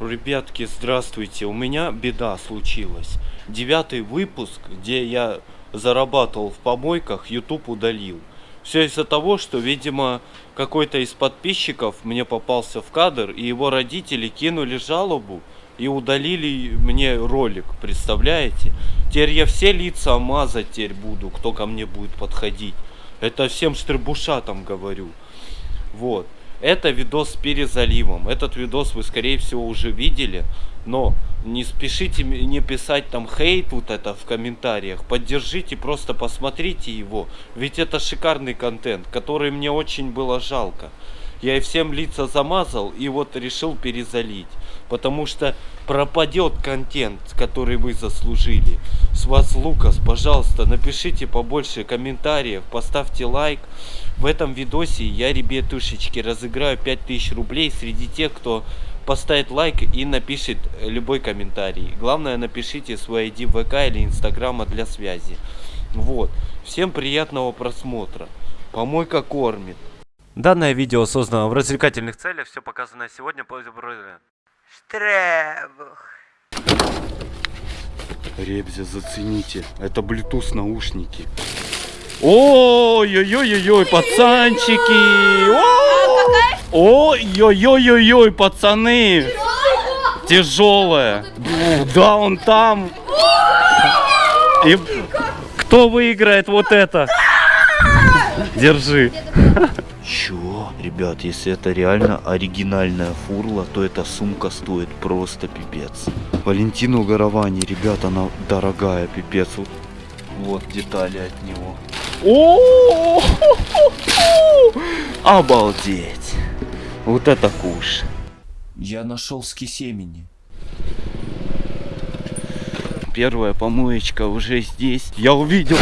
Ребятки, здравствуйте. У меня беда случилась. Девятый выпуск, где я зарабатывал в помойках, YouTube удалил. Все из-за того, что, видимо, какой-то из подписчиков мне попался в кадр, и его родители кинули жалобу и удалили мне ролик, представляете? Теперь я все лица мазать теперь буду, кто ко мне будет подходить. Это всем штребушатам говорю. Вот. Это видос с перезаливом. Этот видос вы, скорее всего, уже видели. Но не спешите не писать там хейт вот это в комментариях. Поддержите, просто посмотрите его. Ведь это шикарный контент, который мне очень было жалко. Я и всем лица замазал и вот решил перезалить. Потому что пропадет контент, который вы заслужили. С вас Лукас, пожалуйста, напишите побольше комментариев, поставьте лайк. В этом видосе я, ребятушечки, разыграю 5000 рублей среди тех, кто поставит лайк и напишет любой комментарий. Главное, напишите свой ID ВК или Инстаграма для связи. Вот. Всем приятного просмотра. Помойка кормит. Данное видео создано в развлекательных целях. Все показанное сегодня по Штребух. Ребзя, зацените. Это Bluetooth наушники. Ой-ой-ой-ой, пацанчики! Ой-ой-ой-ой, пацаны! Тяжелая. Да, он там. И кто выиграет вот это? Держи. Чего? Ребят, если это реально оригинальная фурла, то эта сумка стоит просто пипец. Валентину Горовани, ребят, она дорогая, пипец. Вот, вот детали от него. О, Обалдеть! Вот это куш! Я нашел ски семени. Первая помоечка уже здесь. Я увидел.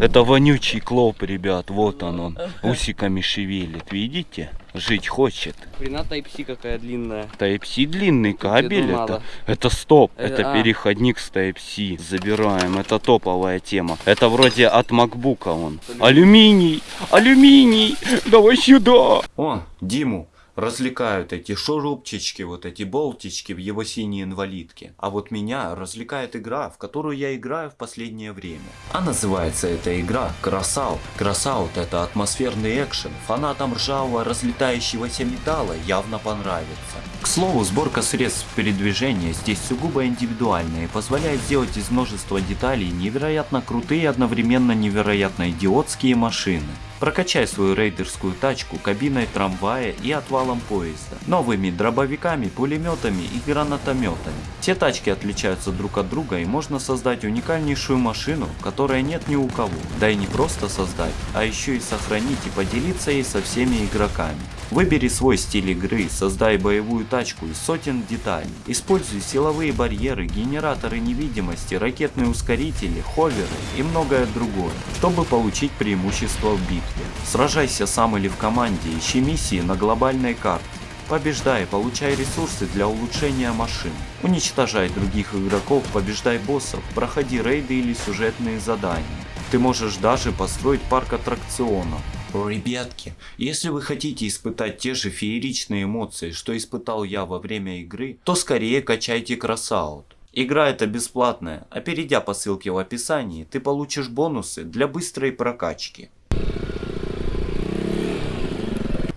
Это вонючий клоп, ребят. Вот он он. Усиками шевелит. Видите? Жить хочет. Хрена Type-C какая длинная. Type-C длинный кабель. Это, это стоп. Это, это а. переходник с Type-C. Забираем. Это топовая тема. Это вроде от макбука он. Алюминий. Алюминий. Давай сюда. О, Диму развлекают эти шурупчички, вот эти болтички в его синей инвалидке. А вот меня развлекает игра, в которую я играю в последнее время. А называется эта игра Crossout. Crossout это атмосферный экшен. Фанатам ржавого разлетающегося металла явно понравится. К слову, сборка средств передвижения здесь сугубо индивидуальная и позволяет сделать из множества деталей невероятно крутые и одновременно невероятно идиотские машины. Прокачай свою рейдерскую тачку кабиной трамвая и отвалом поезда, новыми дробовиками, пулеметами и гранатометами. Все тачки отличаются друг от друга и можно создать уникальнейшую машину, которая нет ни у кого. Да и не просто создать, а еще и сохранить и поделиться ей со всеми игроками. Выбери свой стиль игры, создай боевую тачку из сотен деталей. Используй силовые барьеры, генераторы невидимости, ракетные ускорители, ховеры и многое другое, чтобы получить преимущество в битве. Сражайся сам или в команде, ищи миссии на глобальной карте. Побеждай, получай ресурсы для улучшения машин. Уничтожай других игроков, побеждай боссов, проходи рейды или сюжетные задания. Ты можешь даже построить парк аттракционов. Ребятки, если вы хотите испытать те же фееричные эмоции, что испытал я во время игры, то скорее качайте Красаут. Игра это бесплатная, а перейдя по ссылке в описании, ты получишь бонусы для быстрой прокачки.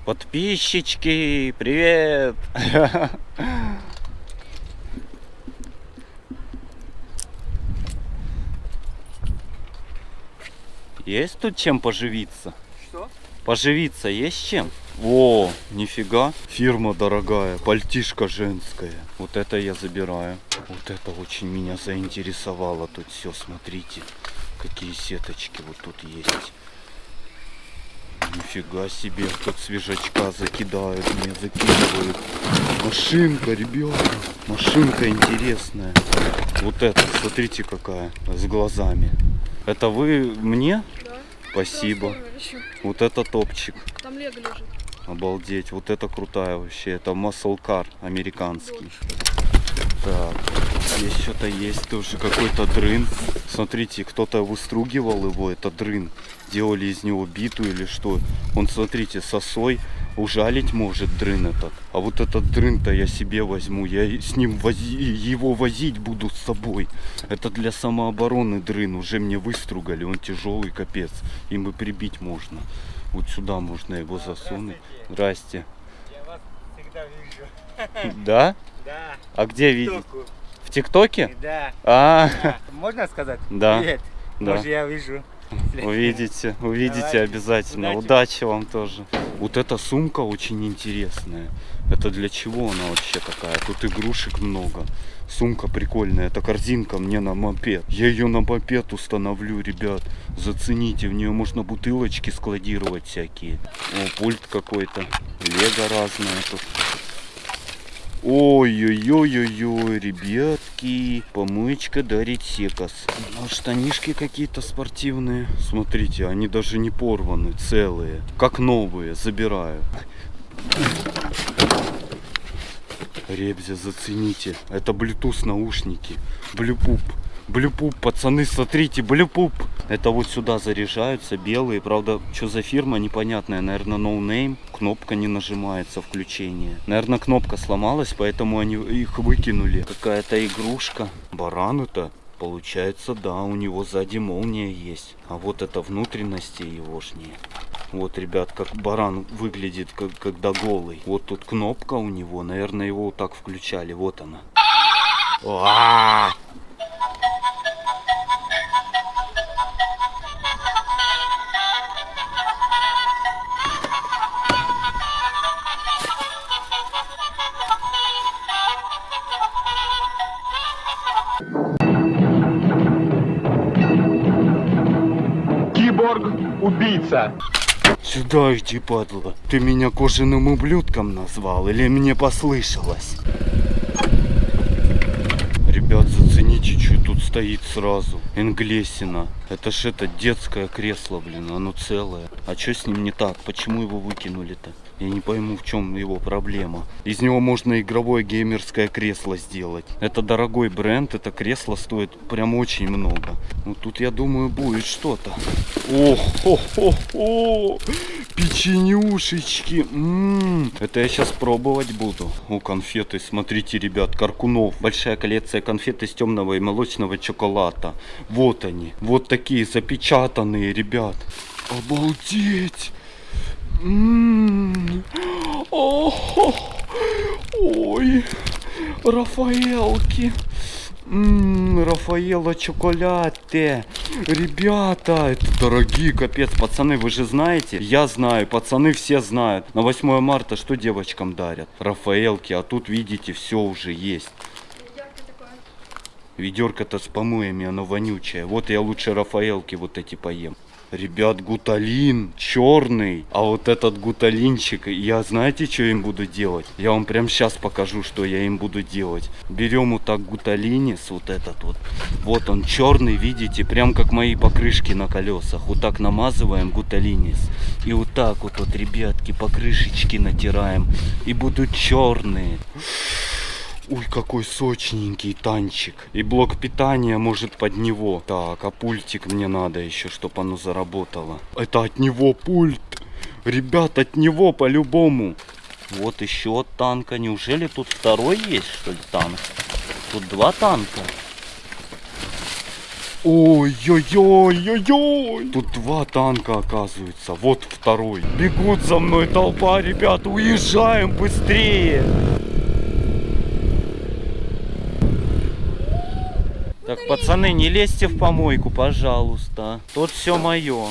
Подписчики, привет! Есть тут чем поживиться? Поживиться есть чем? О, нифига, фирма дорогая, пальтишка женская. Вот это я забираю. Вот это очень меня заинтересовало тут все, смотрите. Какие сеточки вот тут есть. Нифига себе, как свежачка закидают, мне закидывают. Машинка, ребята, машинка интересная. Вот это, смотрите какая, с глазами. Это вы мне? Да. Спасибо. Вот это топчик. Там лего лежит. Обалдеть, вот это крутая вообще. Это car американский. Так, здесь что-то есть тоже какой-то дрын. Смотрите, кто-то выстругивал его, это дрын. Делали из него биту или что. Он, смотрите, сосой ужалить может дрын этот. А вот этот дрын-то я себе возьму. Я с ним вози- его возить буду с собой. Это для самообороны дрын. Уже мне выстругали. Он тяжелый капец. Им и прибить можно. Вот сюда можно его засунуть. Здрасте. Я вас всегда вижу. Да? Да. А где? Току. В ТикТоке? Да. А, да. Можно сказать? Да. Привет. да. Может, я вижу. Увидите, увидите Давайте. обязательно. Удачи. Удачи вам тоже. Вот эта сумка очень интересная. Это для чего она вообще такая? Тут игрушек много. Сумка прикольная. Это корзинка мне на мопед. Я ее на мопед установлю, ребят. Зацените, в нее можно бутылочки складировать всякие. О, пульт какой-то. Лего разное тут. Ой-ой-ой-ой-ой, ребятки, помычка дарит секас. Ну, штанишки какие-то спортивные. Смотрите, они даже не порваны, целые. Как новые, забираю. Ребзя, зацените. Это Bluetooth наушники. Блюпуп. Блюпуп, пацаны, смотрите, блюпуп. Это вот сюда заряжаются, белые. Правда, что за фирма, непонятная. Наверное, no name. Кнопка не нажимается, включение. Наверное, кнопка сломалась, поэтому они их выкинули. Какая-то игрушка. Баран это. Получается, да, у него сзади молния есть. А вот это внутренности егошние. Вот, ребят, как баран выглядит, как, когда голый. Вот тут кнопка у него. Наверное, его вот так включали. Вот она. А! Киборг-убийца. Сюда иди, падла. Ты меня кожаным ублюдком назвал или мне послышалось? Ребят, зацените, что стоит сразу. Энглесина. Это ж это детское кресло, блин, оно целое. А что с ним не так? Почему его выкинули-то? Я не пойму, в чем его проблема. Из него можно игровое геймерское кресло сделать. Это дорогой бренд, это кресло стоит прям очень много. Ну тут, я думаю, будет что-то. Ох, хо, хо, хо. Печенюшечки. М, Это я сейчас пробовать буду. О, конфеты, смотрите, ребят, Каркунов. Большая коллекция конфет из темного и молочного шоколада. Вот они. Вот такие запечатанные, ребят. Обалдеть. М, ой, Рафаэлки. М, Рафаэлло чоколяте. Ребята, это дорогие, капец. Пацаны, вы же знаете? Я знаю, пацаны все знают. На 8 марта что девочкам дарят? Рафаэлки, а тут, видите, все уже есть. Ведерко-то с помоями, оно вонючее. Вот я лучше Рафаэлки вот эти поем. Ребят, гуталин черный. А вот этот гуталинчик, я знаете, что им буду делать? Я вам прям сейчас покажу, что я им буду делать. Берем вот так гуталинис, вот этот вот. Вот он черный, видите, прям как мои покрышки на колесах. Вот так намазываем гуталинис. И вот так вот, вот, ребятки, покрышечки натираем. И будут черные. Ой, какой сочненький танчик. И блок питания может под него. Так, а пультик мне надо еще, чтобы оно заработало. Это от него пульт. Ребят, от него по-любому. Вот еще танка. Неужели тут второй есть, что ли, танк? Тут два танка. Ой-ой-ой-ой-ой! Тут два танка оказывается. Вот второй. Бегут за мной толпа, ребята. Уезжаем быстрее. Так, пацаны, не лезьте в помойку, пожалуйста. Тут все мое.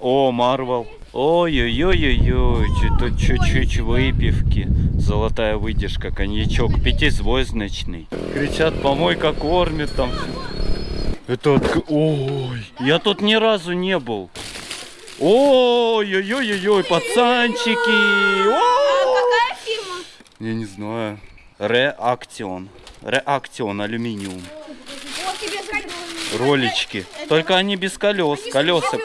О, Марвел. Ой-ой-ой-ой-ой, тут чуть-чуть выпивки. Золотая выдержка, коньячок пятизвездочный. Кричат, помойка кормит там. Это от... Ой, я тут ни разу не был. Ой-ой-ой-ой, пацанчики. О! Какая фирма? Я не знаю. Реакцион. Реакцион алюминиум. Ролички. Только они без колес. Колеса.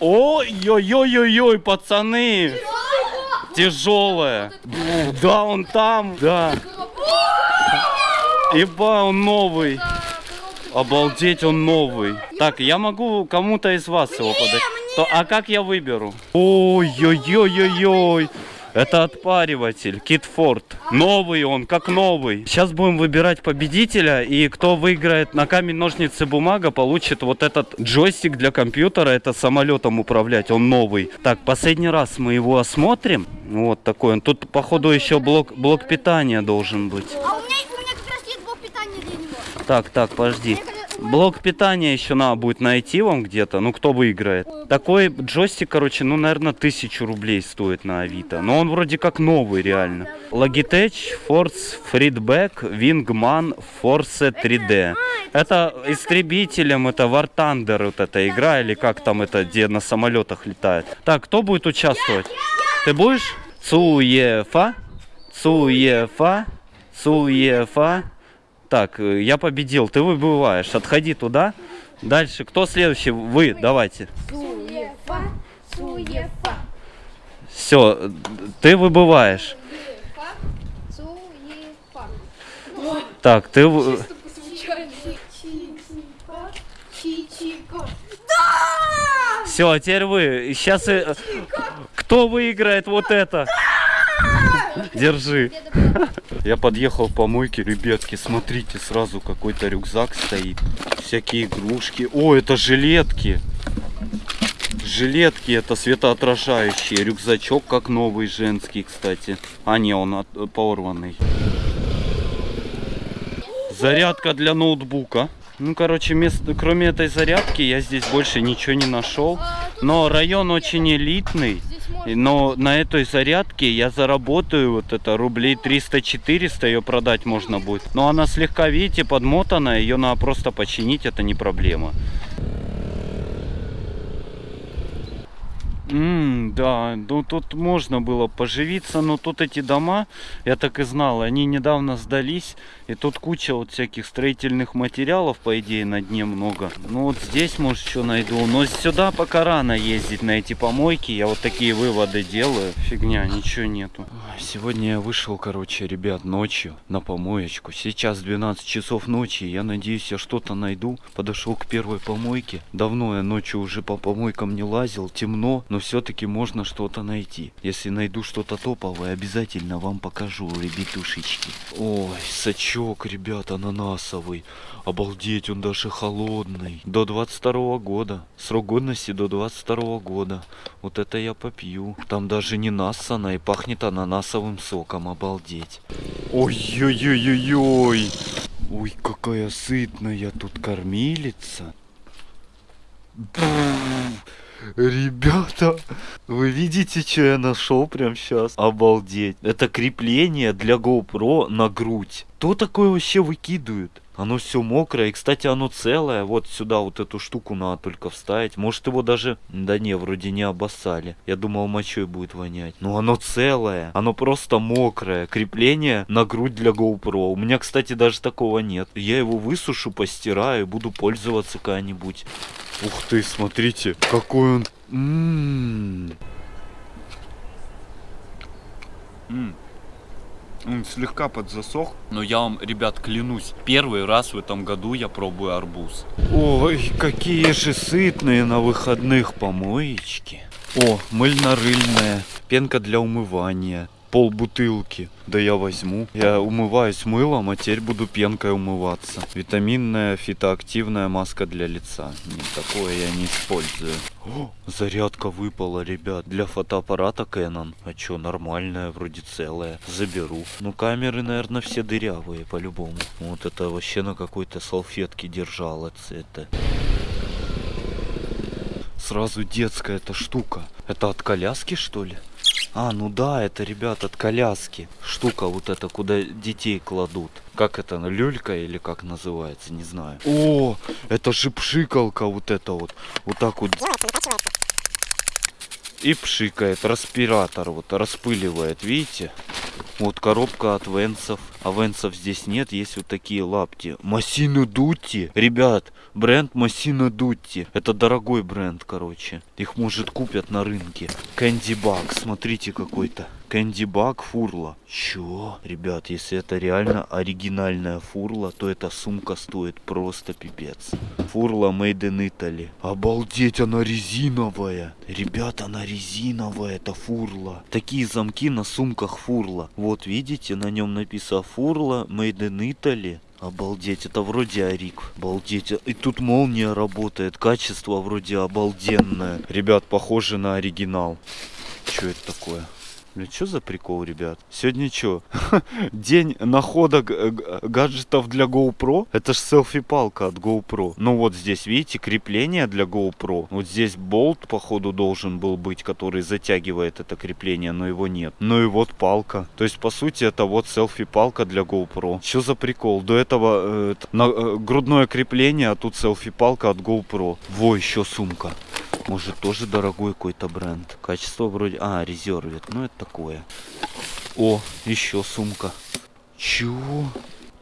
Ой-ой-ой-ой-ой, пацаны. Тяжелая. Да, он там. Да. Иба, он новый. Обалдеть, он новый. Так, я могу кому-то из вас его подать. То, а как я выберу? Ой-ой-ой-ой-ой. Это отпариватель, Китфорд. Новый он, как новый. Сейчас будем выбирать победителя, и кто выиграет на камень, ножницы, бумага, получит вот этот джойстик для компьютера. Это самолетом управлять, он новый. Так, последний раз мы его осмотрим. Вот такой он. Тут, походу, еще блок, блок питания должен быть. А у меня, у меня как раз есть блок питания для него. Так, так, подожди. Блок питания еще надо будет найти вам где-то. Ну, кто выиграет. Такой джойстик, короче, ну, наверное, тысячу рублей стоит на Авито. Но он вроде как новый, реально. Logitech Force Feedback Wingman Force 3D. Это истребителем, это War Thunder вот эта игра, или как там это, где на самолетах летает. Так, кто будет участвовать? Ты будешь? Цуефа, Цуефа, Цуефа. Так, э, я победил, ты выбываешь. Отходи туда. Дальше, кто следующий? Вы, давайте. Суефа, суефа, Все, ты выбываешь. суефа. Так, ты... Все, а теперь вы. Сейчас... Кто выиграет вот это? Держи. Я подъехал к помойке, ребятки, смотрите, сразу какой-то рюкзак стоит. Всякие игрушки. О, это жилетки. Жилетки это светоотражающие. Рюкзачок как новый женский, кстати. А не, он от- порванный. Зарядка для ноутбука. Ну, короче, место, кроме этой зарядки я здесь больше ничего не нашел. Но район очень элитный. Но на этой зарядке я заработаю вот это рублей 300-400, ее продать можно будет. Но она слегка, видите, подмотана, ее надо просто починить, это не проблема. М, да, ну тут можно было поживиться, но тут эти дома, я так и знал, они недавно сдались, и тут куча вот всяких строительных материалов, по идее, на дне много. Ну вот здесь, может, что найду, но сюда пока рано ездить на эти помойки, я вот такие выводы делаю, фигня, ничего нету. Сегодня я вышел, короче, ребят, ночью на помоечку, сейчас 12 часов ночи, я надеюсь, я что-то найду. Подошел к первой помойке, давно я ночью уже по помойкам не лазил, темно, но все-таки можно что-то найти. Если найду что-то топовое, обязательно вам покажу, ребятушечки. Ой, сачок, ребят, ананасовый. Обалдеть, он даже холодный. До 22 года. Срок годности до 22 года. Вот это я попью. Там даже не нассано и пахнет ананасовым соком. Обалдеть. Ой-ой-ой-ой-ой. Ой, какая сытная тут кормилица. Бррр. Ребята, вы видите, что я нашел прям сейчас? Обалдеть. Это крепление для GoPro на грудь. Кто такое вообще выкидывает? Оно все мокрое. И, кстати, оно целое. Вот сюда вот эту штуку надо только вставить. Может его даже... Да не, вроде не обоссали. Я думал, мочой будет вонять. Но оно целое. Оно просто мокрое. Крепление на грудь для GoPro. У меня, кстати, даже такого нет. Я его высушу, постираю буду пользоваться когда-нибудь. Ух ты, смотрите, какой он... М. М. Он слегка подзасох. Но я вам, ребят, клянусь, первый раз в этом году я пробую арбуз. Ой, какие же сытные на выходных помоечки. О, мыльно-рыльная, пенка для умывания, пол бутылки. Да я возьму. Я умываюсь мылом, а теперь буду пенкой умываться. Витаминная фитоактивная маска для лица. Не такое я не использую. О, зарядка выпала, ребят. Для фотоаппарата Canon. А чё, нормальная, вроде целая. Заберу. Ну, камеры, наверное, все дырявые, по-любому. Вот это вообще на какой-то салфетке держалось. Это сразу детская эта штука. Это от коляски, что ли? А, ну да, это, ребят, от коляски. Штука вот эта, куда детей кладут. Как это, люлька или как называется, не знаю. О, это же пшикалка вот эта вот. Вот так вот. И пшикает, распиратор вот, распыливает, видите? Вот коробка от Венсов. А венсов здесь нет, есть вот такие лапти. Массино Дутти. Ребят, бренд Массино Дутти. Это дорогой бренд, короче. Их, может, купят на рынке. Кэнди Баг, смотрите какой-то. Кэнди Баг фурла. Чё? Ребят, если это реально оригинальная фурла, то эта сумка стоит просто пипец. Фурла Made in Italy. Обалдеть, она резиновая. Ребята, она резиновая, это фурла. Такие замки на сумках фурла. Вот видите, на нем написано фурла Made in Italy. Обалдеть, это вроде Арик. Обалдеть. И тут молния работает. Качество вроде обалденное. Ребят, похоже на оригинал. Что это такое? Бля, что за прикол, ребят? Сегодня что? День находок э, гаджетов для GoPro? Это ж селфи-палка от GoPro. Ну вот здесь, видите, крепление для GoPro. Вот здесь болт, походу, должен был быть, который затягивает это крепление, но его нет. Ну и вот палка. То есть, по сути, это вот селфи-палка для GoPro. Что за прикол? До этого э, на, э, грудное крепление, а тут селфи-палка от GoPro. Во, еще сумка. Может тоже дорогой какой-то бренд. Качество вроде... А, резервит. Ну это такое. О, еще сумка. Чего?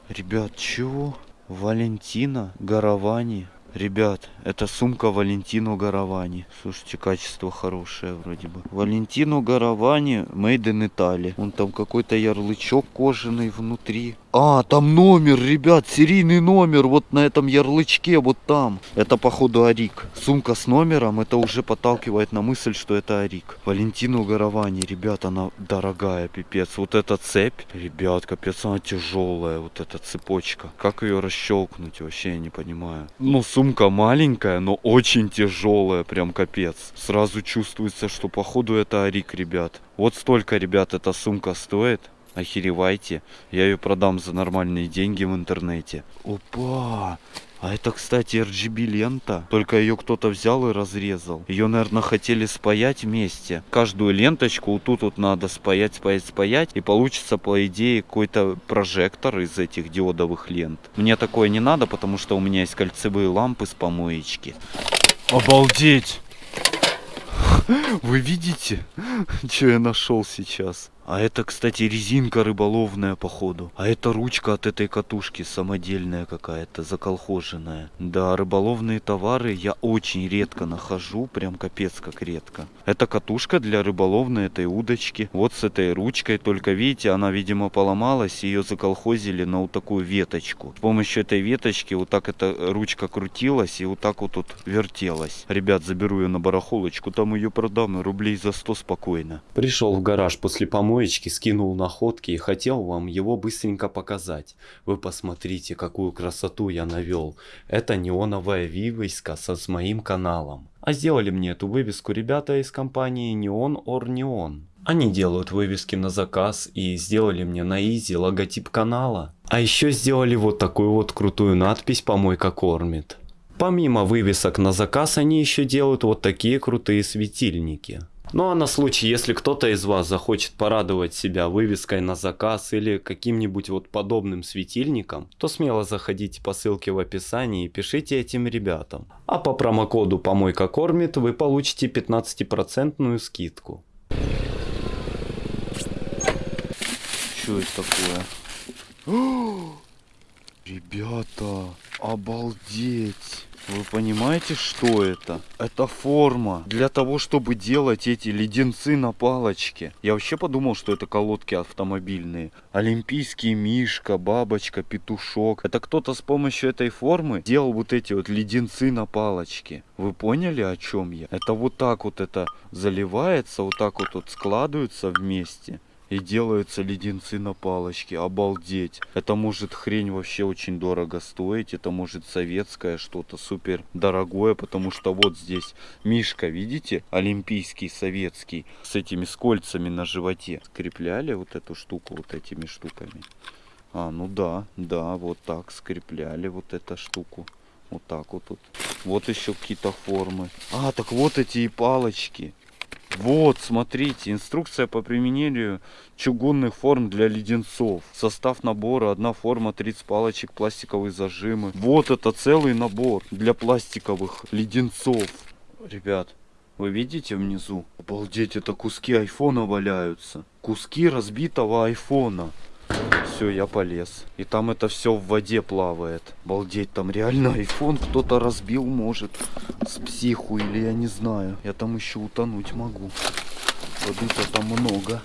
Ребят, чего? Валентина Гаравани. Ребят, это сумка Валентино Гаравани. Слушайте, качество хорошее вроде бы. Валентино Гаравани Made in Italy. Он там какой-то ярлычок кожаный внутри. А, там номер, ребят, серийный номер вот на этом ярлычке, вот там. Это походу Арик. Сумка с номером, это уже подталкивает на мысль, что это Арик. Валентину Гаравани, ребят, она дорогая, пипец. Вот эта цепь, ребят, капец, она тяжелая, вот эта цепочка. Как ее расщелкнуть, вообще я не понимаю. Ну, сумка маленькая, но очень тяжелая, прям капец. Сразу чувствуется, что походу это Арик, ребят. Вот столько, ребят, эта сумка стоит. Охеревайте. Я ее продам за нормальные деньги в интернете. Опа! А это, кстати, RGB лента. Только ее кто-то взял и разрезал. Ее, наверное, хотели спаять вместе. Каждую ленточку вот тут вот надо спаять, спаять, спаять. И получится, по идее, какой-то прожектор из этих диодовых лент. Мне такое не надо, потому что у меня есть кольцевые лампы с помоечки. Обалдеть! Вы видите, что я нашел сейчас? А это, кстати, резинка рыболовная, походу. А это ручка от этой катушки, самодельная какая-то, заколхоженная. Да, рыболовные товары я очень редко нахожу, прям капец как редко. Это катушка для рыболовной этой удочки. Вот с этой ручкой, только видите, она, видимо, поломалась, ее заколхозили на вот такую веточку. С помощью этой веточки вот так эта ручка крутилась и вот так вот тут вертелась. Ребят, заберу ее на барахолочку, там ее продам рублей за 100 спокойно. Пришел в гараж после помоечки, скинул находки и хотел вам его быстренько показать. Вы посмотрите, какую красоту я навел. Это неоновая вывеска со, с моим каналом. А сделали мне эту вывеску ребята из компании Neon or Neon. Они делают вывески на заказ и сделали мне на изи логотип канала. А еще сделали вот такую вот крутую надпись «Помойка кормит». Помимо вывесок на заказ, они еще делают вот такие крутые светильники. Ну а на случай, если кто-то из вас захочет порадовать себя вывеской на заказ или каким-нибудь вот подобным светильником, то смело заходите по ссылке в описании и пишите этим ребятам. А по промокоду «Помойка кормит» вы получите 15% скидку. Что это такое? Ребята, обалдеть! Вы понимаете, что это? Это форма для того, чтобы делать эти леденцы на палочке. Я вообще подумал, что это колодки автомобильные. Олимпийский мишка, бабочка, петушок. Это кто-то с помощью этой формы делал вот эти вот леденцы на палочке. Вы поняли, о чем я? Это вот так вот это заливается, вот так вот, вот складываются вместе. И делаются леденцы на палочке. Обалдеть. Это может хрень вообще очень дорого стоить. Это может советское что-то супер дорогое. Потому что вот здесь мишка, видите? Олимпийский, советский. С этими с кольцами на животе. Скрепляли вот эту штуку вот этими штуками. А, ну да, да, вот так скрепляли вот эту штуку. Вот так вот тут. Вот еще какие-то формы. А, так вот эти и палочки. Вот, смотрите, инструкция по применению чугунных форм для леденцов. Состав набора, одна форма, 30 палочек, пластиковые зажимы. Вот это целый набор для пластиковых леденцов. Ребят, вы видите внизу? Обалдеть, это куски айфона валяются. Куски разбитого айфона. Все, я полез. И там это все в воде плавает. Балдеть, там реально iPhone кто-то разбил может. С психу или я не знаю. Я там еще утонуть могу. Воды-то там много.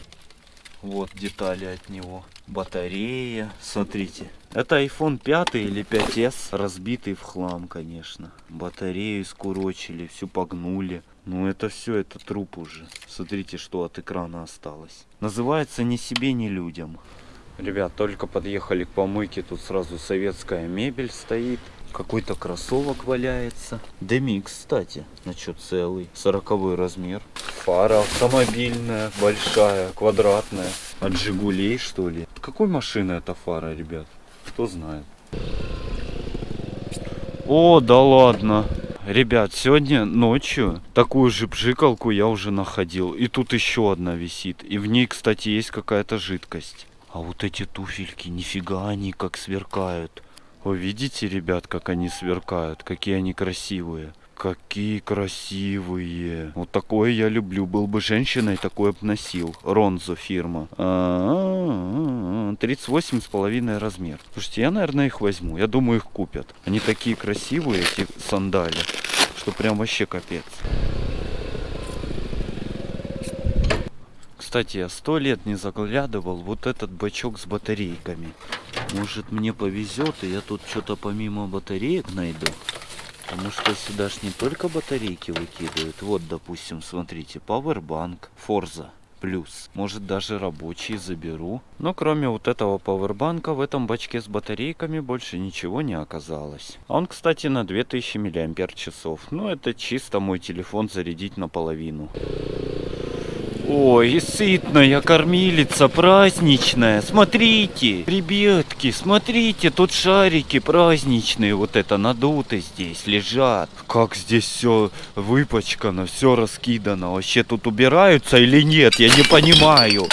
Вот детали от него. Батарея. Смотрите. Это iPhone 5 или 5s. Разбитый в хлам, конечно. Батарею скурочили, всю погнули. Ну это все, это труп уже. Смотрите, что от экрана осталось. Называется «Ни себе, ни людям». Ребят, только подъехали к помойке. Тут сразу советская мебель стоит. Какой-то кроссовок валяется. Демик, кстати. Значит, целый. Сороковой размер. Фара автомобильная, большая, квадратная. От Жигулей, что ли? Какой машины эта фара, ребят? Кто знает. О, да ладно. Ребят, сегодня ночью такую же пжикалку я уже находил. И тут еще одна висит. И в ней, кстати, есть какая-то жидкость. А вот эти туфельки, нифига они как сверкают. Вы видите, ребят, как они сверкают? Какие они красивые. Какие красивые. Вот такое я люблю. Был бы женщиной, такое бы носил. Ронзо фирма. А, 38 с половиной размер. Слушайте, я, наверное, их возьму. Я думаю, их купят. Они такие красивые, эти сандали, что прям вообще капец. Кстати, я сто лет не заглядывал вот этот бачок с батарейками. Может мне повезет, и я тут что-то помимо батареек найду. Потому что сюда ж не только батарейки выкидывают. Вот, допустим, смотрите, Powerbank, Forza плюс. Может даже рабочий заберу. Но кроме вот этого пауэрбанка в этом бачке с батарейками больше ничего не оказалось. Он, кстати, на 2000 мАч. Ну это чисто мой телефон зарядить наполовину. Ой, сытная кормилица праздничная. Смотрите, ребятки, смотрите, тут шарики праздничные, вот это надуты здесь лежат. Как здесь все выпачкано, все раскидано. Вообще тут убираются или нет, я не понимаю.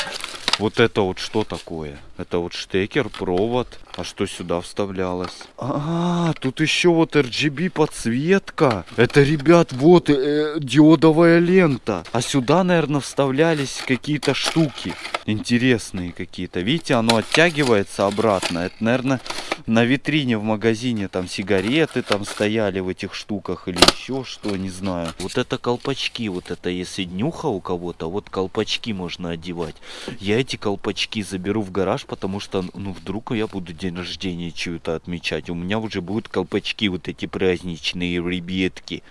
Вот это вот что такое? Это вот штекер, провод. А что сюда вставлялось? А, тут еще вот RGB подсветка. Это, ребят, вот э, диодовая лента. А сюда, наверное, вставлялись какие-то штуки. Интересные какие-то. Видите, оно оттягивается обратно. Это, наверное, на витрине в магазине там сигареты там стояли в этих штуках или еще что, не знаю. Вот это колпачки, вот это если днюха у кого-то, вот колпачки можно одевать. Я эти колпачки заберу в гараж, потому что, ну, вдруг я буду день рождения чего-то отмечать. У меня уже будут колпачки вот эти праздничные, ребятки.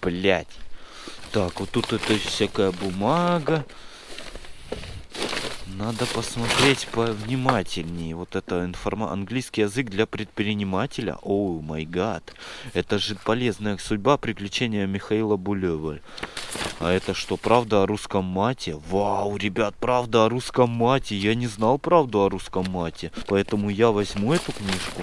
Блять. Так, вот тут это всякая бумага. Надо посмотреть повнимательнее. Вот это информа... английский язык для предпринимателя. О, май гад. Это же полезная судьба приключения Михаила Булева. А это что, правда о русском мате? Вау, ребят, правда о русском мате. Я не знал правду о русском мате. Поэтому я возьму эту книжку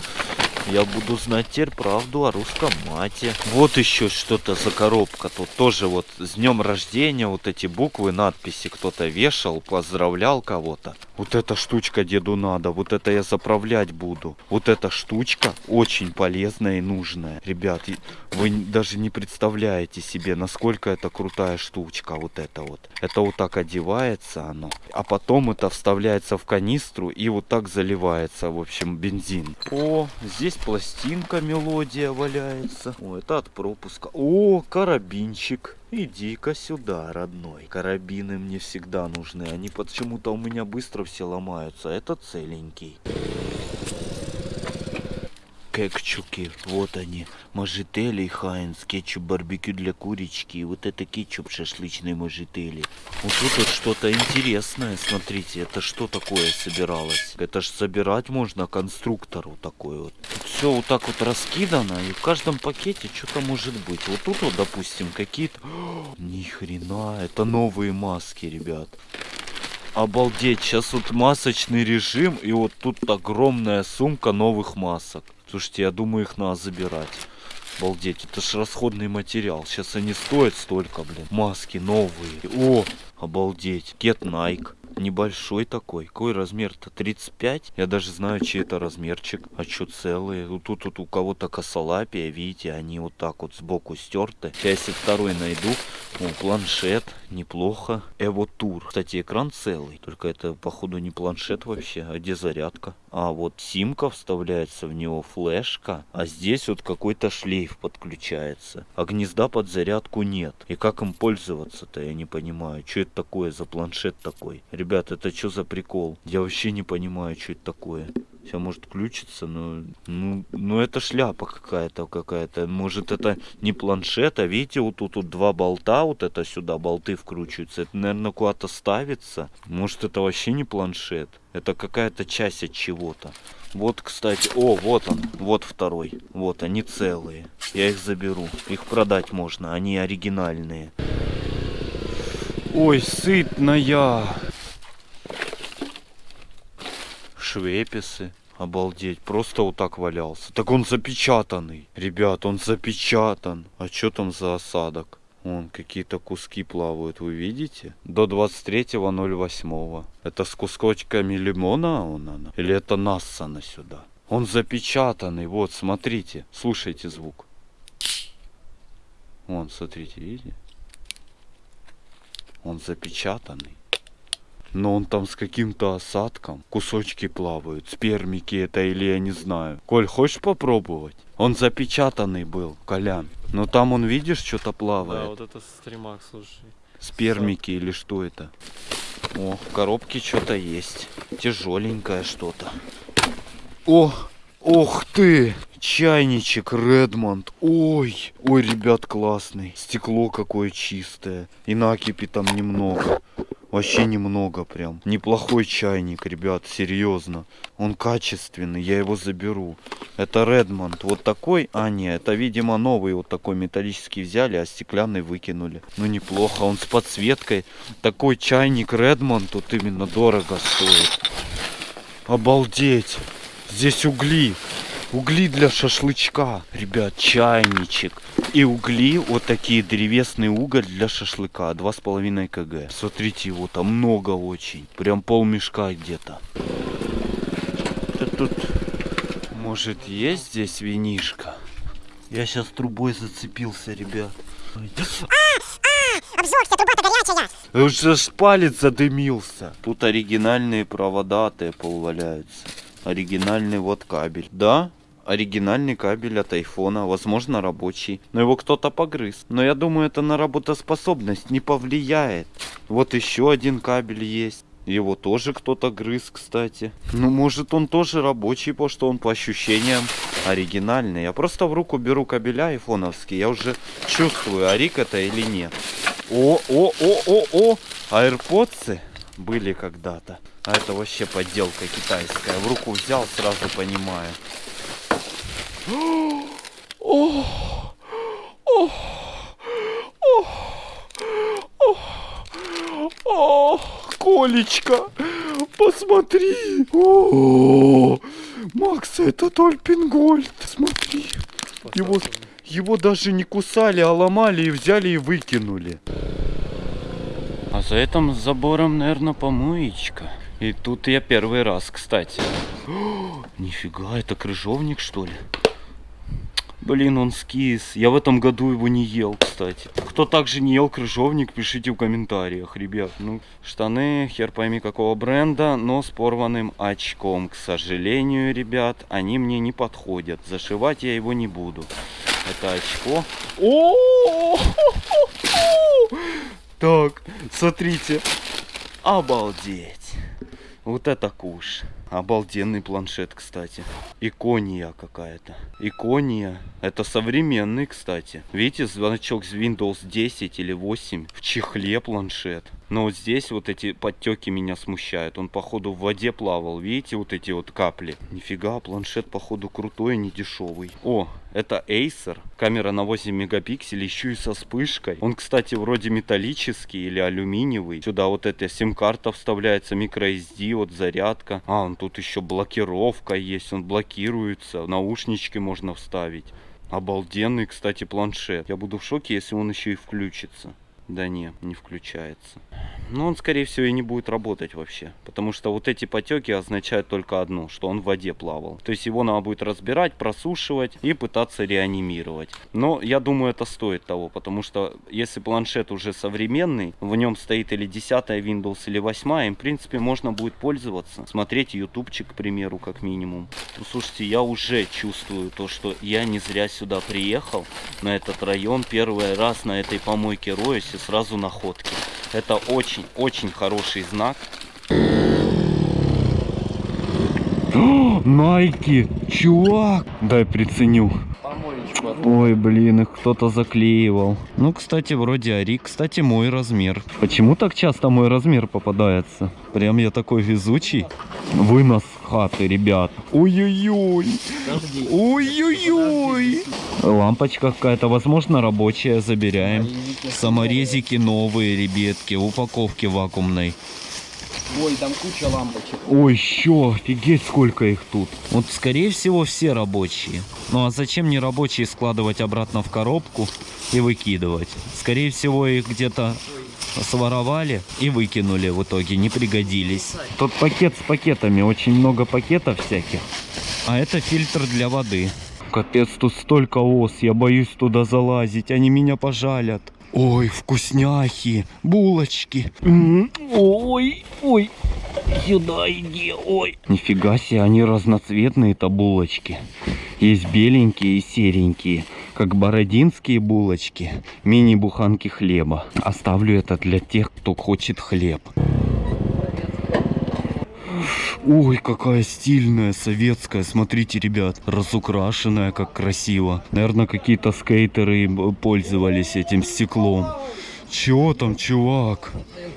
я буду знать теперь правду о русском мате. Вот еще что-то за коробка. Тут тоже вот с днем рождения вот эти буквы, надписи кто-то вешал, поздравлял кого-то. Вот эта штучка деду надо, вот это я заправлять буду. Вот эта штучка очень полезная и нужная. Ребят, вы даже не представляете себе, насколько это крутая штучка, вот это вот. Это вот так одевается оно, а потом это вставляется в канистру и вот так заливается, в общем, бензин. О, здесь пластинка, мелодия валяется. О, это от пропуска. О, карабинчик. Иди-ка сюда, родной. Карабины мне всегда нужны. Они почему-то у меня быстро все ломаются. Это целенький. Кекчуки, вот они. Мажители Хайнс, кетчуп барбекю для курочки. И вот это кетчуп шашлычный мажители. Вот тут вот что-то интересное, смотрите. Это что такое собиралось? Это ж собирать можно конструктору такой вот. Тут все вот так вот раскидано. И в каждом пакете что-то может быть. Вот тут вот, допустим, какие-то... Ни хрена, это новые маски, ребят. Обалдеть, сейчас вот масочный режим, и вот тут огромная сумка новых масок. Слушайте, я думаю, их надо забирать. Обалдеть, это ж расходный материал. Сейчас они стоят столько, блин. Маски новые. О, обалдеть. Get Nike. Небольшой такой. Какой размер-то? 35? Я даже знаю, чей это размерчик. А что целые? Вот тут вот у кого-то косолапия, видите, они вот так вот сбоку стерты. Сейчас если второй найду. О, планшет. Неплохо. Эво Тур. Кстати, экран целый. Только это, походу, не планшет вообще. А где зарядка? А вот симка вставляется в него, флешка. А здесь вот какой-то шлейф подключается. А гнезда под зарядку нет. И как им пользоваться-то, я не понимаю. Что это такое за планшет такой? Ребят, это что за прикол? Я вообще не понимаю, что это такое. Все может включиться, но ну, ну это шляпа какая-то какая-то. Может это не планшет, а видите, вот тут вот два болта, вот это сюда болты вкручиваются. Это, наверное, куда-то ставится. Может это вообще не планшет. Это какая-то часть от чего-то. Вот, кстати, о, вот он, вот второй. Вот они целые. Я их заберу. Их продать можно, они оригинальные. Ой, сытная. Швеписы. Обалдеть, просто вот так валялся. Так он запечатанный. Ребят, он запечатан. А что там за осадок? Вон какие-то куски плавают, вы видите? До 23.08. Это с кусочками лимона он она? Или это нассана сюда? Он запечатанный, вот, смотрите. Слушайте звук. Вон, смотрите, видите? Он запечатанный. Но он там с каким-то осадком. Кусочки плавают. Спермики это или я не знаю. Коль, хочешь попробовать? Он запечатанный был, Колян. Но там он, видишь, что-то плавает. Да, вот это стримак, слушай. Спермики или что это? О, в коробке что-то есть. Тяжеленькое что-то. О, ох ты! Чайничек Редмонд. Ой, ой, ребят, классный. Стекло какое чистое. И накипи там немного. Вообще немного прям. Неплохой чайник, ребят, серьезно. Он качественный, я его заберу. Это Редмонд. Вот такой, а не, это, видимо, новый вот такой металлический взяли, а стеклянный выкинули. Ну, неплохо, он с подсветкой. Такой чайник Редмонд тут именно дорого стоит. Обалдеть. Здесь угли. Угли для шашлычка. Ребят, чайничек. И угли, вот такие древесный уголь для шашлыка. 2,5 кг. Смотрите, его там много очень. Прям пол мешка где-то. Тут, может, есть здесь винишка? Я сейчас трубой зацепился, ребят. Обзорьте, труба-то горячая. Уже ж палец задымился. Тут оригинальные провода Apple валяются. Оригинальный вот кабель. Да, оригинальный кабель от айфона, возможно рабочий. Но его кто-то погрыз. Но я думаю, это на работоспособность не повлияет. Вот еще один кабель есть. Его тоже кто-то грыз, кстати. Ну, может, он тоже рабочий, потому что он по ощущениям оригинальный. Я просто в руку беру кабеля айфоновский. Я уже чувствую, арик это или нет. О, о, о, о, о! Аирподсы были когда-то. А это вообще подделка китайская. В руку взял, сразу понимаю. О, о, о, о, о, Колечка, посмотри. О, Макс, это Тольпингольд, смотри. Его, его даже не кусали, а ломали и взяли и выкинули. А за этим забором, наверное, помоечка. И тут я первый раз, кстати. О, нифига, это крыжовник, что ли? Блин, он скис. Я в этом году его не ел, кстати. Кто также не ел крыжовник, пишите в комментариях, ребят. Ну, штаны, хер пойми какого бренда, но с порванным очком. К сожалению, ребят, они мне не подходят. Зашивать я его не буду. Это очко. О! Так, смотрите. Обалдеть. Вот это куш. Обалденный планшет, кстати. Икония какая-то. Икония. Это современный, кстати. Видите, значок с Windows 10 или 8 в чехле планшет. Но вот здесь вот эти подтеки меня смущают. Он, походу, в воде плавал. Видите, вот эти вот капли. Нифига, планшет, походу, крутой, не дешевый. О, это Acer. Камера на 8 мегапикселей, еще и со вспышкой. Он, кстати, вроде металлический или алюминиевый. Сюда вот эта сим-карта вставляется, microSD, вот зарядка. А, он тут еще блокировка есть, он блокируется. Наушнички можно вставить. Обалденный, кстати, планшет. Я буду в шоке, если он еще и включится. Да не, не включается. Но он, скорее всего, и не будет работать вообще. Потому что вот эти потеки означают только одно, что он в воде плавал. То есть его надо будет разбирать, просушивать и пытаться реанимировать. Но я думаю, это стоит того, потому что если планшет уже современный, в нем стоит или 10 Windows, или 8, им, в принципе, можно будет пользоваться. Смотреть ютубчик, к примеру, как минимум. Ну, слушайте, я уже чувствую то, что я не зря сюда приехал, на этот район, первый раз на этой помойке роюсь сразу находки. Это очень-очень хороший знак. Найки, чувак! Дай приценю. Ой, блин, их кто-то заклеивал. Ну, кстати, вроде Ари. Кстати, мой размер. Почему так часто мой размер попадается? Прям я такой везучий. Вынос хаты, ребят. Ой-ой-ой. Ой-ой-ой. Лампочка какая-то, возможно, рабочая. Забираем. Саморезики новые, ребятки. Упаковки вакуумной. Ой, там куча лампочек. Ой, еще, офигеть, сколько их тут. Вот, скорее всего, все рабочие. Ну, а зачем не рабочие складывать обратно в коробку и выкидывать? Скорее всего, их где-то своровали и выкинули в итоге, не пригодились. Тут пакет с пакетами, очень много пакетов всяких. А это фильтр для воды. Капец, тут столько ос, я боюсь туда залазить, они меня пожалят. Ой, вкусняхи, булочки. Ой, ой, сюда иди, ой. Нифига себе, они разноцветные-то булочки. Есть беленькие и серенькие, как бородинские булочки, мини-буханки хлеба. Оставлю это для тех, кто хочет хлеб. Ой, какая стильная, советская. Смотрите, ребят, разукрашенная, как красиво. Наверное, какие-то скейтеры пользовались этим стеклом. Чё там, чувак?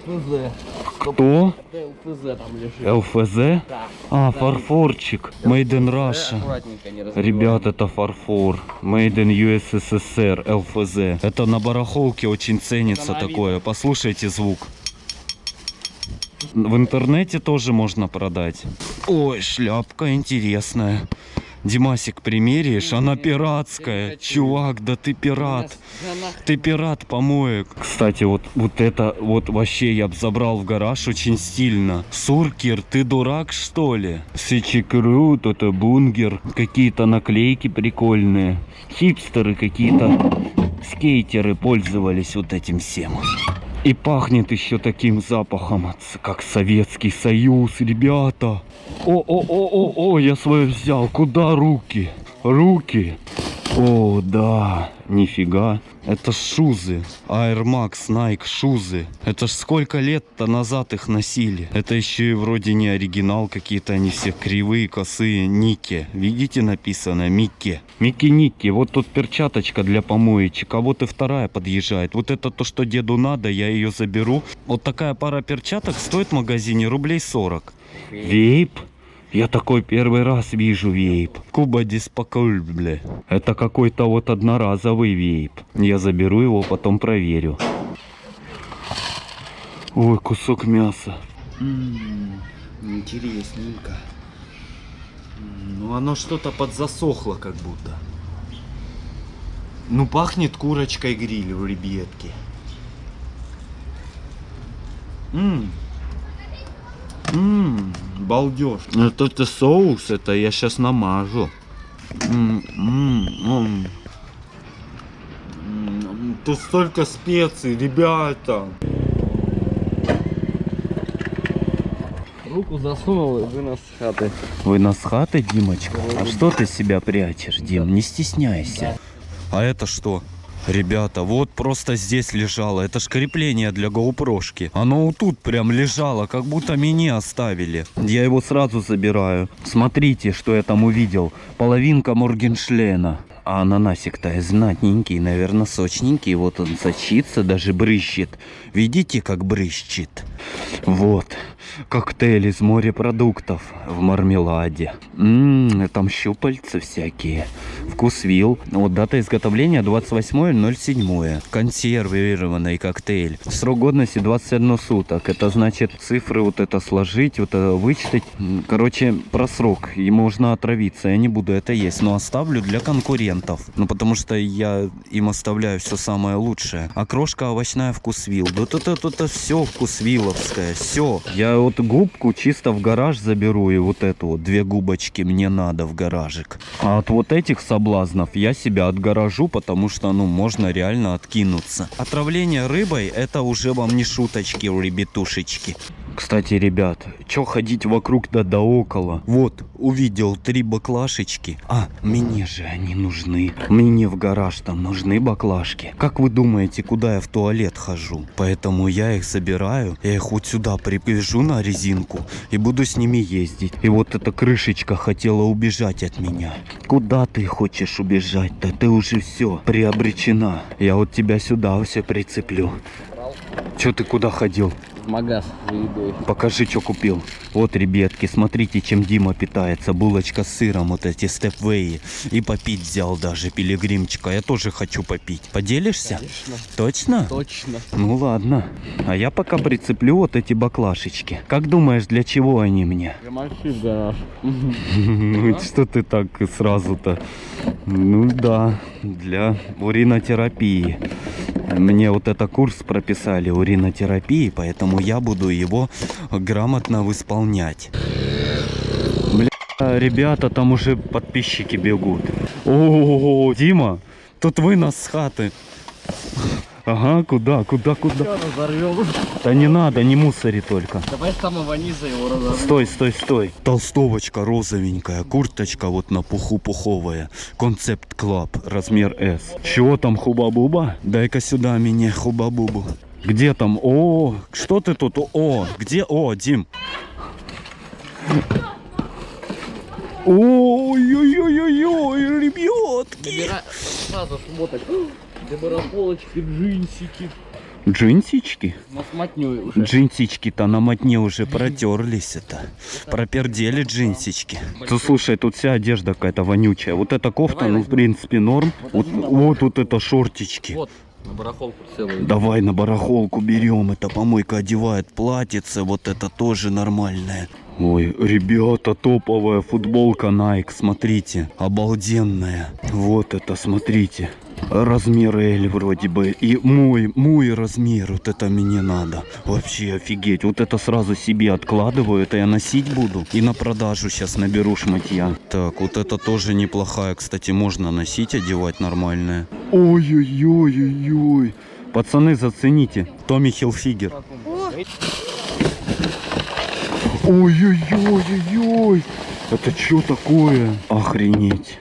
ЛПЗ. Кто? ЛПЗ там лежит. ЛФЗ? А, фарфорчик. Made in Russia. Ребят, это фарфор. Made in USSR, ЛФЗ. Это на барахолке очень ценится такое. Послушайте звук. В интернете тоже можно продать. Ой, шляпка интересная. Димасик, примеришь? Она пиратская. Чувак, да ты пират. Ты пират помоек. Кстати, вот, вот это вот вообще я бы забрал в гараж очень стильно. Суркер, ты дурак что ли? Сичикрут, это бунгер. Какие-то наклейки прикольные. Хипстеры какие-то. Скейтеры пользовались вот этим всем. И пахнет еще таким запахом, как Советский Союз, ребята. О-о-о-о-о, я свое взял. Куда руки? Руки. О, да, нифига. Это шузы. Air Max, Nike, шузы. Это ж сколько лет-то назад их носили. Это еще и вроде не оригинал, какие-то они все кривые, косые. Нике. Видите написано? Микке. Микки Никки. Вот тут перчаточка для помоечек, а вот и вторая подъезжает. Вот это то, что деду надо, я ее заберу. Вот такая пара перчаток стоит в магазине рублей 40. Вейп? Я такой первый раз вижу вейп. Куба диспоколь, бля. Это какой-то вот одноразовый вейп. Я заберу его, потом проверю. Ой, кусок мяса. Интересненько. Ну оно что-то подзасохло как будто. Ну пахнет курочкой гриль в ребятке. Ммм. Ммм, балдеж. Это, это соус, это я сейчас намажу. М, м, м. М, Тут столько специй, ребята. Руку засунул и вынос с хаты. Вы нас с хаты, Димочка? А что ты себя прячешь, Дим? Не стесняйся. А это что? Ребята, вот просто здесь лежало. Это ж крепление для гоупрошки. Оно вот тут прям лежало, как будто меня оставили. Я его сразу забираю. Смотрите, что я там увидел. Половинка Моргеншлена. А ананасик-то знатненький, наверное, сочненький. Вот он сочится, даже брыщет. Видите, как брыщет? Вот. Коктейль из морепродуктов в мармеладе. Ммм, там щупальца всякие. Вкусвилл. Вот дата изготовления 28.07. Консервированный коктейль. Срок годности 21 суток. Это значит цифры вот это сложить, вот это вычитать. Короче, про срок. И можно отравиться. Я не буду это есть, но оставлю для конкурентов. Ну, потому что я им оставляю все самое лучшее. А крошка овощная вкусвилл. Да тут это все вкусвилловское. Все. Я вот губку чисто в гараж заберу и вот эту вот две губочки мне надо в гаражик. А от вот этих соблазнов я себя отгоражу, потому что, ну, можно реально откинуться. Отравление рыбой это уже вам не шуточки, ребятушечки. Кстати, ребят, чё ходить вокруг да да около? Вот, увидел три баклашечки. А, мне же они нужны. Мне в гараж там нужны баклажки. Как вы думаете, куда я в туалет хожу? Поэтому я их забираю, я их вот сюда привяжу на резинку и буду с ними ездить. И вот эта крышечка хотела убежать от меня. Куда ты хочешь убежать-то? Ты уже все приобречена. Я вот тебя сюда все прицеплю. Чё ты куда ходил? В магаз за едой. Покажи, что купил. Вот, ребятки, смотрите, чем Дима питается. Булочка с сыром, вот эти степвеи. И попить взял даже пилигримчика. Я тоже хочу попить. Поделишься? Конечно. Точно? Точно. Ну ладно. А я пока прицеплю вот эти баклашечки. Как думаешь, для чего они мне? Замочи в гараж. Ну что ты так сразу-то? Ну да, для уринотерапии. Мне вот это курс прописали уринотерапии, поэтому я буду его грамотно восполнять. Бля, ребята, там уже подписчики бегут. О, Дима, тут вынос с хаты. Ага, куда, куда, куда? Все разорвем. Да не надо, не мусори только. Давай с самого низа его разорвем. Стой, стой, стой. Толстовочка розовенькая, курточка вот на пуху пуховая. Concept Club, размер S. Чего там, Hubba Bubba? Дай-ка сюда мне хуба-бубу. Где там? О, что ты тут? О, где? О, Дим. Ой-ой-ой-ой, ребятки. Набирай сразу смоток. Для барахолочки, джинсики. Джинсички? Уже. Джинсички-то на мотне уже протерлись это. Пропердели джинсички. Ты слушай, тут вся одежда какая-то вонючая. Вот эта кофта, Давай ну в возьмем. принципе норм. Вот, возьмем, вот, вот это шортички. Вот, на барахолку целую. Давай на барахолку берем. Это помойка одевает платьице. Вот это тоже нормальное. Ой, ребята, топовая футболка Nike, смотрите, обалденная. Вот это, смотрите. Размер L вроде бы. И мой, мой размер, вот это мне надо. Вообще офигеть. Вот это сразу себе откладываю, это я носить буду. И на продажу сейчас наберу шматья. Так, вот это тоже неплохая, кстати, можно носить, одевать нормальная. Ой-ой-ой-ой-ой. Пацаны, зацените. Томми Хилфигер. Ой-ой-ой-ой-ой. Это что такое? Охренеть.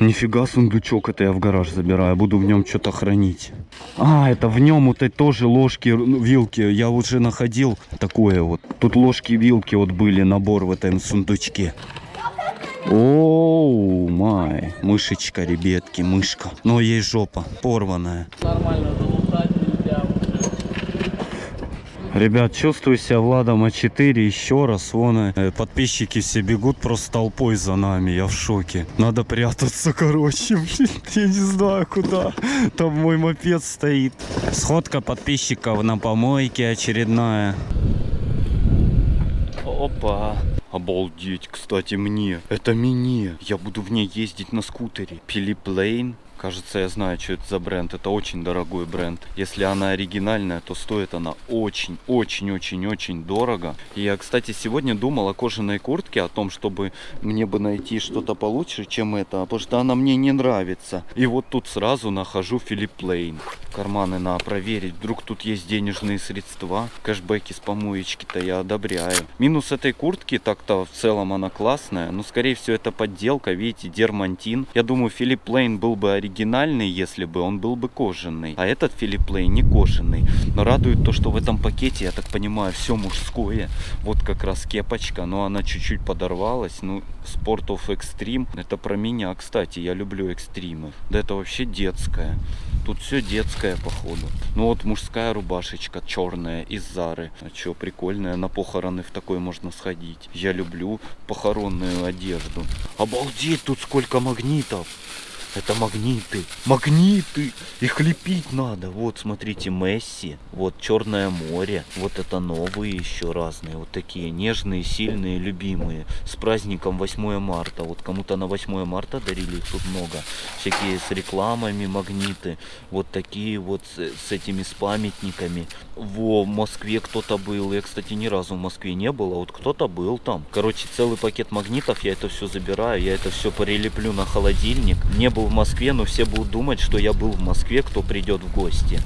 Нифига сундучок, это я в гараж забираю, буду в нем что-то хранить. А, это в нем вот эти тоже ложки, ну, вилки. Я уже находил такое вот. Тут ложки, вилки вот были, набор в этом сундучке. Оу, май. Мышечка, ребятки, мышка. Но ей жопа порванная. Нормально Ребят, чувствую себя Владом А4 еще раз. Вон э, подписчики все бегут просто толпой за нами. Я в шоке. Надо прятаться, короче. Блин, я не знаю куда. Там мой мопед стоит. Сходка подписчиков на помойке очередная. Опа. Обалдеть, кстати, мне. Это мне. Я буду в ней ездить на скутере. Lane. Кажется, я знаю, что это за бренд. Это очень дорогой бренд. Если она оригинальная, то стоит она очень, очень, очень, очень дорого. И я, кстати, сегодня думал о кожаной куртке, о том, чтобы мне бы найти что-то получше, чем это. Потому что она мне не нравится. И вот тут сразу нахожу Philip Lane. Карманы надо проверить. Вдруг тут есть денежные средства. Кэшбэки с помоечки-то я одобряю. Минус этой куртки, так-то в целом она классная. Но, скорее всего, это подделка. Видите, дермантин. Я думаю, Philip Lane был бы оригинальный, если бы он был бы кожаный. А этот Lane не кожаный. Но радует то, что в этом пакете, я так понимаю, все мужское. Вот как раз кепочка, но она чуть-чуть подорвалась. Ну, Sport of Extreme, это про меня, кстати, я люблю экстримы. Да это вообще детская. Тут все детское, походу. Ну вот мужская рубашечка черная из Зары. А что, прикольная. На похороны в такой можно сходить. Я люблю похоронную одежду. Обалдеть, тут сколько магнитов. Это магниты. Магниты! Их лепить надо. Вот, смотрите, Месси. Вот Черное море. Вот это новые еще разные. Вот такие нежные, сильные, любимые. С праздником 8 марта. Вот кому-то на 8 марта дарили их тут много. Всякие с рекламами магниты. Вот такие вот с, с этими с памятниками. Во, в Москве кто-то был. Я, кстати, ни разу в Москве не был, а вот кто-то был там. Короче, целый пакет магнитов. Я это все забираю. Я это все прилеплю на холодильник. Не был в Москве, но все будут думать, что я был в Москве, кто придет в гости.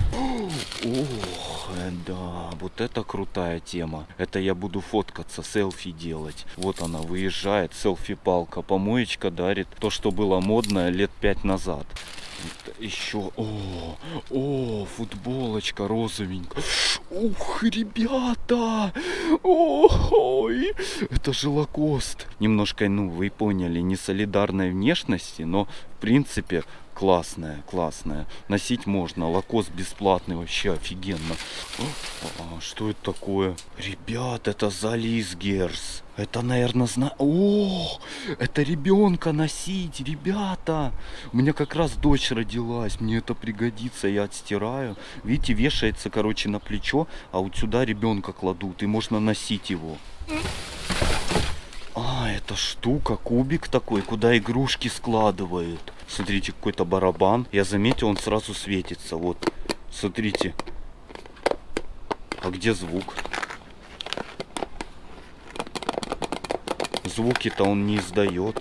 Ох, э, да, вот это крутая тема. Это я буду фоткаться, селфи делать. Вот она выезжает, селфи-палка, помоечка дарит то, что было модно лет пять назад. Еще, о, о, футболочка розовенькая. Ух, ребята, ой, это же лакост. Немножко, ну, вы поняли, не солидарной внешности, но в принципе классная, классная. Носить можно, лакост бесплатный, вообще офигенно. А, что это такое? Ребят, это Залис Герс. Это, наверное, зна... О, это ребенка носить, ребята. У меня как раз дочь родилась, мне это пригодится, я отстираю. Видите, вешается, короче, на плечо, а вот сюда ребенка кладут, и можно носить его. А, это штука, кубик такой, куда игрушки складывают. Смотрите, какой-то барабан. Я заметил, он сразу светится. Вот, смотрите. А где звук? Звуки-то он не издает.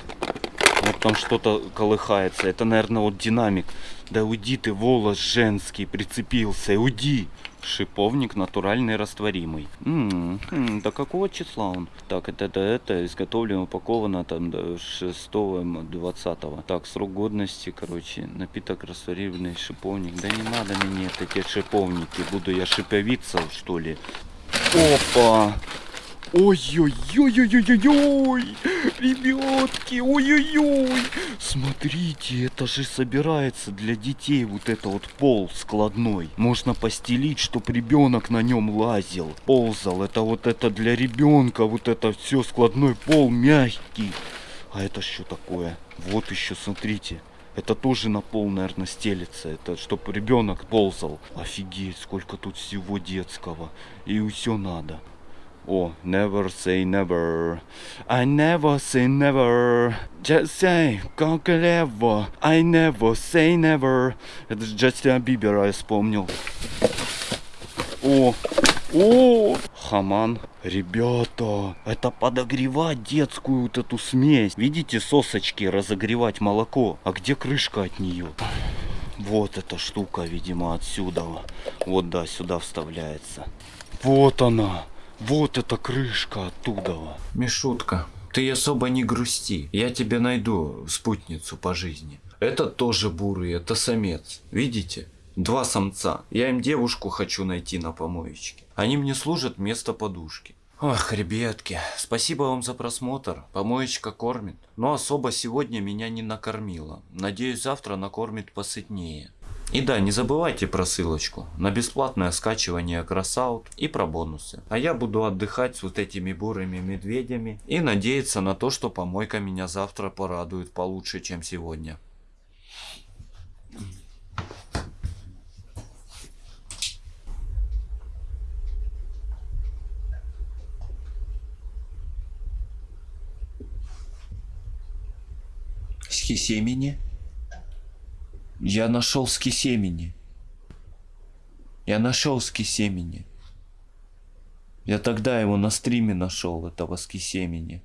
Вот там что-то колыхается. Это, наверное, вот динамик. Да уйди ты, волос женский прицепился. Уйди. Шиповник натуральный растворимый. М -м, до какого числа он? Так, это, это, это изготовлено, упаковано там до 6-20. Так, срок годности, короче, напиток растворимый шиповник. Да не надо мне эти шиповники. Буду я шиповиться, что ли? Опа! Ой-ой-ой-ой-ой-ой-ой! Ребятки, ой-ой-ой! Смотрите, это же собирается для детей вот это вот пол складной. Можно постелить, чтоб ребенок на нем лазил, ползал. Это вот это для ребенка, вот это все складной пол мягкий. А это что такое? Вот еще, смотрите. Это тоже на пол, наверное, стелится. Это чтобы ребенок ползал. Офигеть, сколько тут всего детского. И все надо. О, never say never. I never say never. Just say как ever. I never say never. Это же Джастина Бибера я вспомнил. О, о, хаман. Ребята, это подогревать детскую вот эту смесь. Видите, сосочки разогревать молоко. А где крышка от нее? Вот эта штука, видимо, отсюда. Вот, да, сюда вставляется. Вот она. Вот эта крышка оттуда. Мишутка, ты особо не грусти. Я тебе найду спутницу по жизни. Это тоже бурый, это самец. Видите? Два самца. Я им девушку хочу найти на помоечке. Они мне служат вместо подушки. Ох, ребятки, спасибо вам за просмотр. Помоечка кормит. Но особо сегодня меня не накормила. Надеюсь, завтра накормит посытнее. И да, не забывайте про ссылочку на бесплатное скачивание Красаут и про бонусы. А я буду отдыхать с вот этими бурыми медведями и надеяться на то, что помойка меня завтра порадует получше, чем сегодня. Схисемени? Я нашел скисемени. Я нашел скисемени. Я тогда его на стриме нашел, этого скисемени.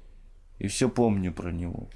И все помню про него.